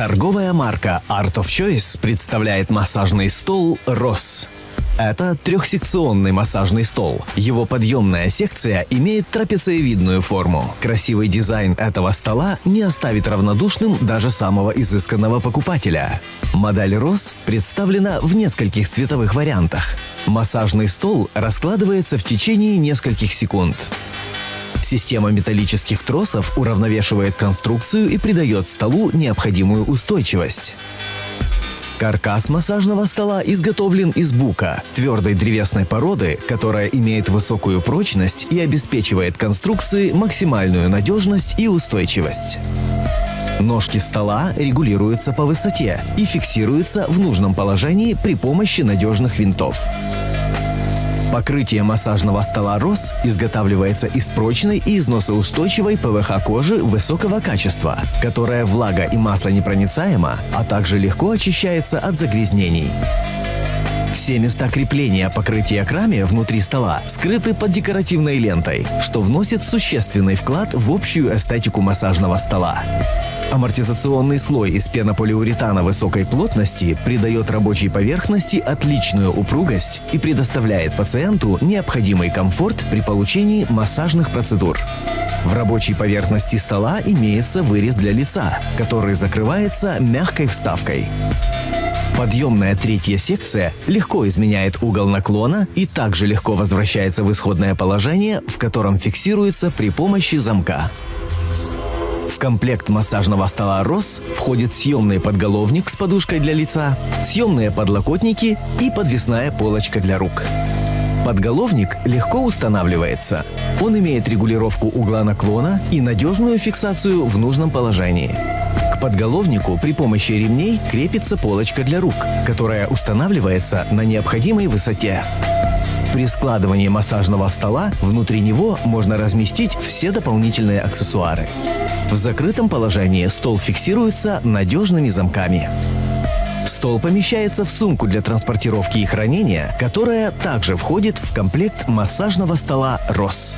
Торговая марка Art of Choice представляет массажный стол «Рос». Это трехсекционный массажный стол. Его подъемная секция имеет трапециевидную форму. Красивый дизайн этого стола не оставит равнодушным даже самого изысканного покупателя. Модель ROS представлена в нескольких цветовых вариантах. Массажный стол раскладывается в течение нескольких секунд. Система металлических тросов уравновешивает конструкцию и придает столу необходимую устойчивость. Каркас массажного стола изготовлен из бука, твердой древесной породы, которая имеет высокую прочность и обеспечивает конструкции максимальную надежность и устойчивость. Ножки стола регулируются по высоте и фиксируются в нужном положении при помощи надежных винтов. Покрытие массажного стола «Рос» изготавливается из прочной и износоустойчивой ПВХ кожи высокого качества, которая влага и масло непроницаема, а также легко очищается от загрязнений. Все места крепления покрытия к раме внутри стола скрыты под декоративной лентой, что вносит существенный вклад в общую эстетику массажного стола. Амортизационный слой из пенополиуретана высокой плотности придает рабочей поверхности отличную упругость и предоставляет пациенту необходимый комфорт при получении массажных процедур. В рабочей поверхности стола имеется вырез для лица, который закрывается мягкой вставкой. Подъемная третья секция легко изменяет угол наклона и также легко возвращается в исходное положение, в котором фиксируется при помощи замка. Комплект массажного стола «Рос» входит съемный подголовник с подушкой для лица, съемные подлокотники и подвесная полочка для рук. Подголовник легко устанавливается. Он имеет регулировку угла наклона и надежную фиксацию в нужном положении. К подголовнику при помощи ремней крепится полочка для рук, которая устанавливается на необходимой высоте. При складывании массажного стола внутри него можно разместить все дополнительные аксессуары. В закрытом положении стол фиксируется надежными замками. Стол помещается в сумку для транспортировки и хранения, которая также входит в комплект массажного стола «Рос».